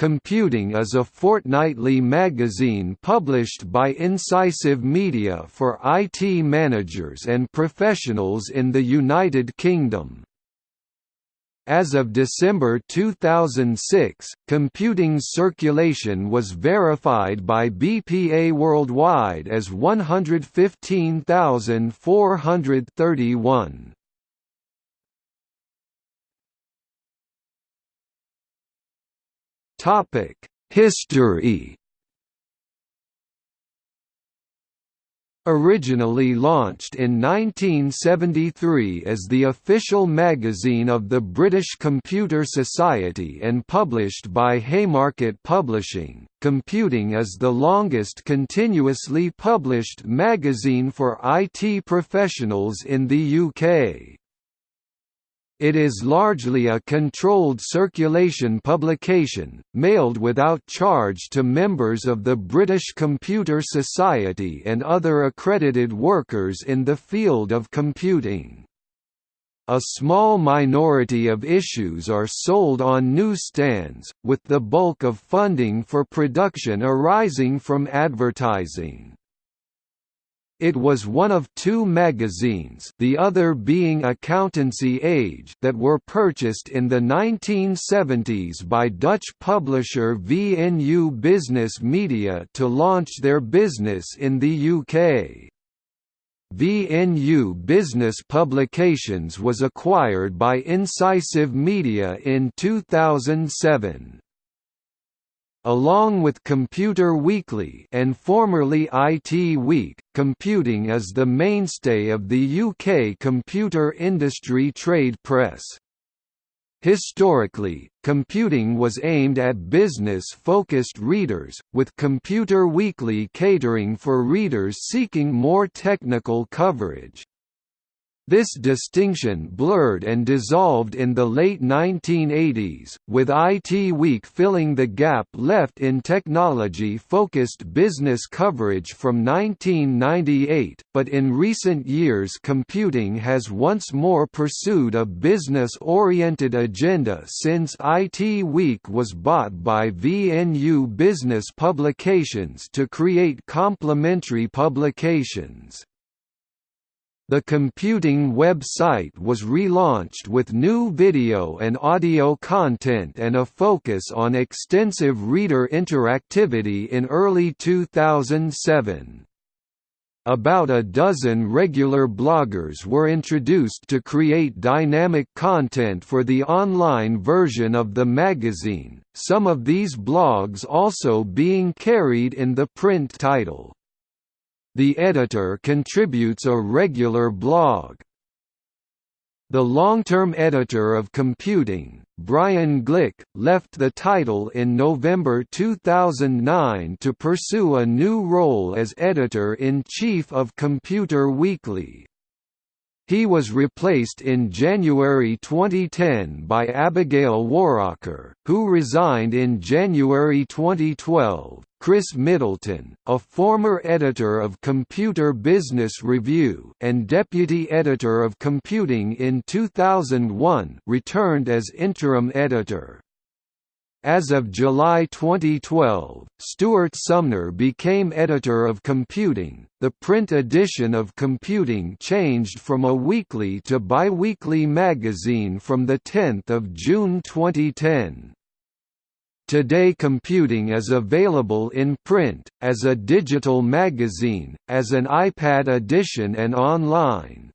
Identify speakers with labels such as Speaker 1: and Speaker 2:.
Speaker 1: Computing is a fortnightly magazine published by Incisive Media for IT managers and professionals in the United Kingdom. As of December 2006, computing's circulation was verified by BPA worldwide as 115,431. Topic: History. Originally launched in 1973 as the official magazine of the British Computer Society and published by Haymarket Publishing, Computing is the longest continuously published magazine for IT professionals in the UK. It is largely a controlled circulation publication, mailed without charge to members of the British Computer Society and other accredited workers in the field of computing. A small minority of issues are sold on newsstands, with the bulk of funding for production arising from advertising. It was one of two magazines the other being Accountancy Age that were purchased in the 1970s by Dutch publisher VNU Business Media to launch their business in the UK. VNU Business Publications was acquired by Incisive Media in 2007 along with Computer Weekly and formerly IT Week, computing is the mainstay of the UK computer industry trade press. Historically, computing was aimed at business-focused readers, with Computer Weekly catering for readers seeking more technical coverage. This distinction blurred and dissolved in the late 1980s, with IT Week filling the gap left in technology-focused business coverage from 1998, but in recent years computing has once more pursued a business-oriented agenda since IT Week was bought by VNU Business Publications to create complementary publications. The computing website was relaunched with new video and audio content and a focus on extensive reader interactivity in early 2007. About a dozen regular bloggers were introduced to create dynamic content for the online version of the magazine, some of these blogs also being carried in the print title. The editor contributes a regular blog. The long-term editor of Computing, Brian Glick, left the title in November 2009 to pursue a new role as editor-in-chief of Computer Weekly. He was replaced in January 2010 by Abigail Waraker, who resigned in January 2012. Chris Middleton, a former editor of Computer Business Review and deputy editor of Computing in 2001, returned as interim editor. As of July 2012, Stuart Sumner became editor of Computing. The print edition of Computing changed from a weekly to bi-weekly magazine from the 10th of June 2010. Today Computing is available in print, as a digital magazine, as an iPad edition and online.